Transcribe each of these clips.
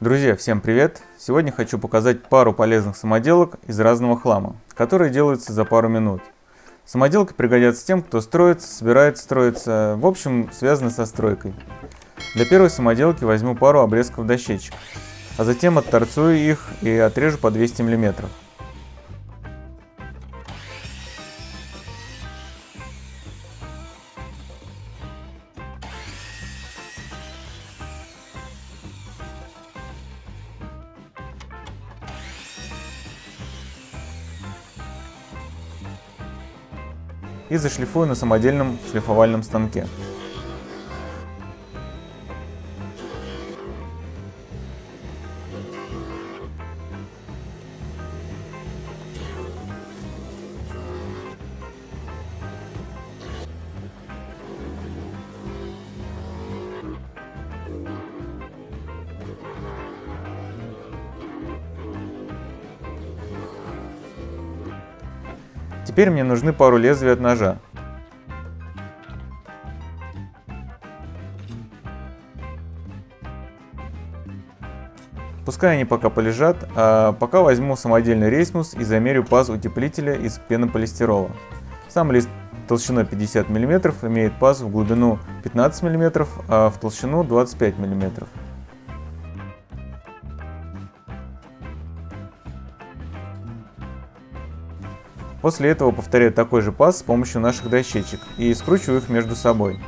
Друзья, всем привет! Сегодня хочу показать пару полезных самоделок из разного хлама, которые делаются за пару минут. Самоделки пригодятся тем, кто строится, собирается строиться, в общем, связаны со стройкой. Для первой самоделки возьму пару обрезков дощечек, а затем отторцую их и отрежу по 200 мм. И зашлифую на самодельном шлифовальном станке. Теперь мне нужны пару лезвий от ножа. Пускай они пока полежат, а пока возьму самодельный рейсмус и замерю паз утеплителя из пенополистирола. Сам лист толщиной 50 мм имеет паз в глубину 15 мм, а в толщину 25 мм. После этого повторяю такой же паз с помощью наших дощечек и скручиваю их между собой.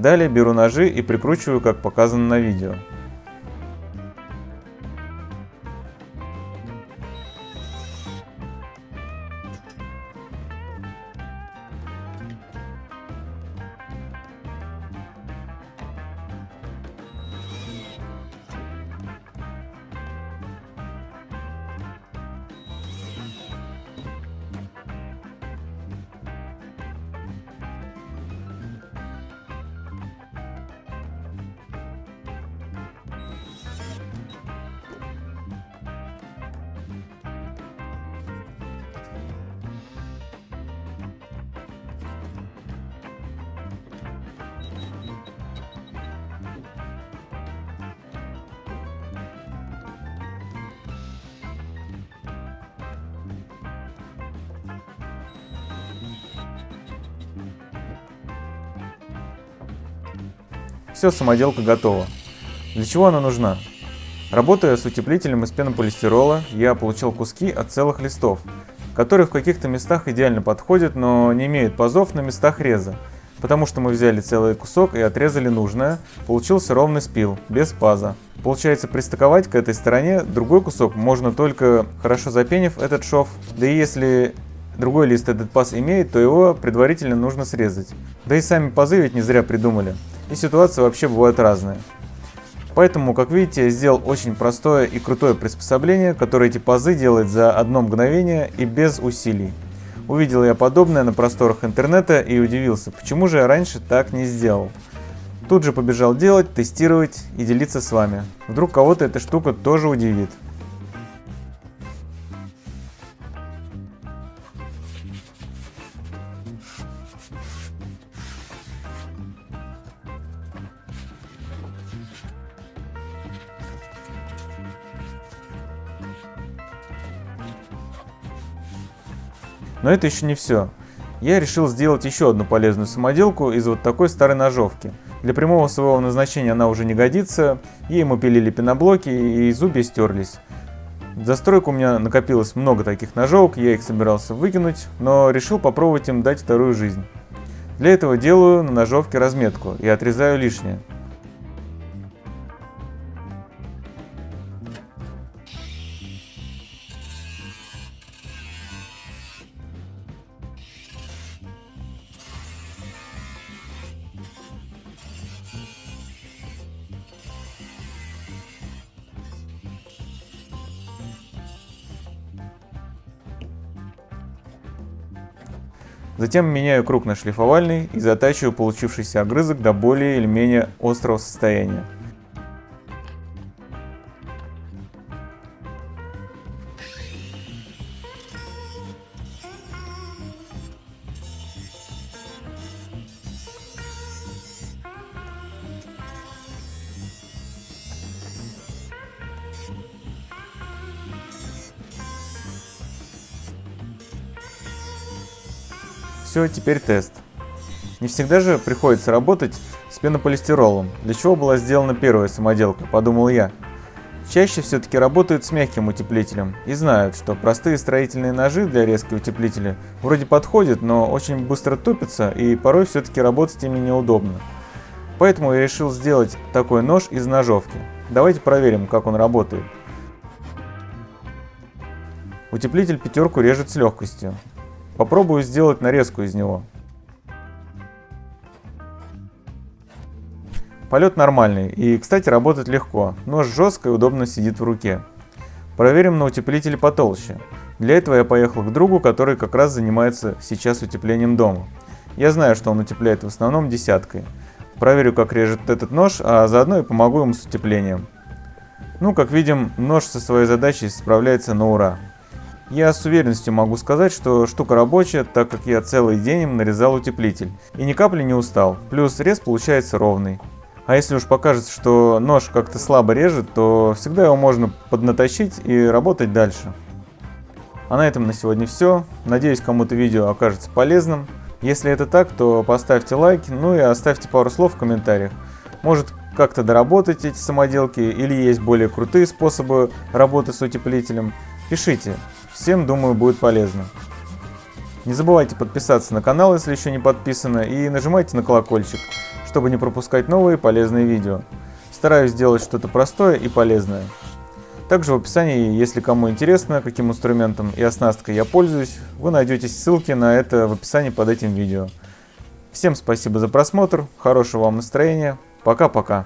Далее беру ножи и прикручиваю, как показано на видео. Все, самоделка готова. Для чего она нужна? Работая с утеплителем из пенополистирола, я получил куски от целых листов, которые в каких-то местах идеально подходят, но не имеют пазов на местах реза. Потому что мы взяли целый кусок и отрезали нужное, получился ровный спил, без паза. Получается пристыковать к этой стороне другой кусок можно только хорошо запенив этот шов, да и если другой лист этот паз имеет, то его предварительно нужно срезать. Да и сами пазы ведь не зря придумали и ситуации вообще бывают разные. Поэтому, как видите, я сделал очень простое и крутое приспособление, которое эти пазы делает за одно мгновение и без усилий. Увидел я подобное на просторах интернета и удивился, почему же я раньше так не сделал. Тут же побежал делать, тестировать и делиться с вами. Вдруг кого-то эта штука тоже удивит. Но это еще не все. Я решил сделать еще одну полезную самоделку из вот такой старой ножовки. Для прямого своего назначения она уже не годится, ей мы пилили пеноблоки и зубья стерлись. За стройку у меня накопилось много таких ножовок, я их собирался выкинуть, но решил попробовать им дать вторую жизнь. Для этого делаю на ножовке разметку и отрезаю лишнее. Затем меняю круг на шлифовальный и затачиваю получившийся огрызок до более или менее острого состояния. Все, теперь тест. Не всегда же приходится работать с пенополистиролом, для чего была сделана первая самоделка, подумал я. Чаще все-таки работают с мягким утеплителем и знают, что простые строительные ножи для резки утеплителя вроде подходят, но очень быстро тупятся и порой все-таки работать ими неудобно. Поэтому я решил сделать такой нож из ножовки. Давайте проверим, как он работает. Утеплитель пятерку режет с легкостью. Попробую сделать нарезку из него. Полет нормальный и, кстати, работает легко. Нож жестко и удобно сидит в руке. Проверим на утеплителе потолще. Для этого я поехал к другу, который как раз занимается сейчас утеплением дома. Я знаю, что он утепляет в основном десяткой. Проверю, как режет этот нож, а заодно и помогу ему с утеплением. Ну, как видим, нож со своей задачей справляется на ура. Я с уверенностью могу сказать, что штука рабочая, так как я целый день им нарезал утеплитель. И ни капли не устал, плюс рез получается ровный. А если уж покажется, что нож как-то слабо режет, то всегда его можно поднатащить и работать дальше. А на этом на сегодня все. Надеюсь, кому-то видео окажется полезным. Если это так, то поставьте лайк, ну и оставьте пару слов в комментариях. Может как-то доработать эти самоделки или есть более крутые способы работы с утеплителем. Пишите. Всем, думаю, будет полезно. Не забывайте подписаться на канал, если еще не подписаны, и нажимайте на колокольчик, чтобы не пропускать новые полезные видео. Стараюсь сделать что-то простое и полезное. Также в описании, если кому интересно, каким инструментом и оснасткой я пользуюсь, вы найдете ссылки на это в описании под этим видео. Всем спасибо за просмотр, хорошего вам настроения, пока-пока.